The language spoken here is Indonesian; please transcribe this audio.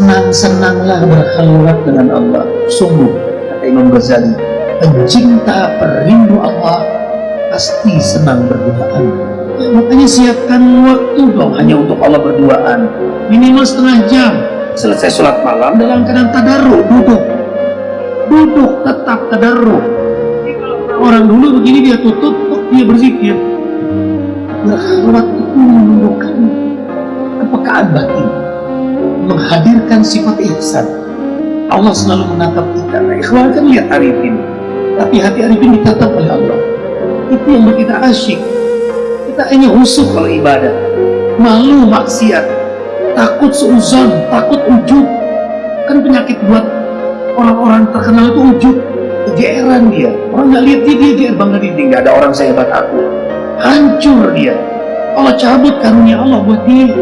senang-senanglah berkhulwat dengan Allah. Sungguh kata Imam Ghazali pencinta perindu Allah pasti senang berduaan. Ya, makanya siapkan waktu dong hanya untuk Allah berduaan. Minimal setengah jam. Selesai sholat malam dalam keadaan tadarru duduk. Duduk tetap tadarru orang dulu begini dia tutup dia berzikir? Berkhulwat itu menunjukkan kepekaan batin menghadirkan sifat ihsan. Allah selalu menatap kita. Nah ikhwan kan lihat arifin tapi hati arifin ditatap oleh Allah. Itu yang kita asyik. Kita hanya husuk kalau ibadah. Malu maksiat. Takut seuzon takut ujub. Kan penyakit buat orang-orang terkenal itu ujub. Kegeeran dia. Orang nggak lihat dia dia bangga diri. Nggak ada orang sehebat aku. Hancur dia. Allah cabut karunia Allah buat dia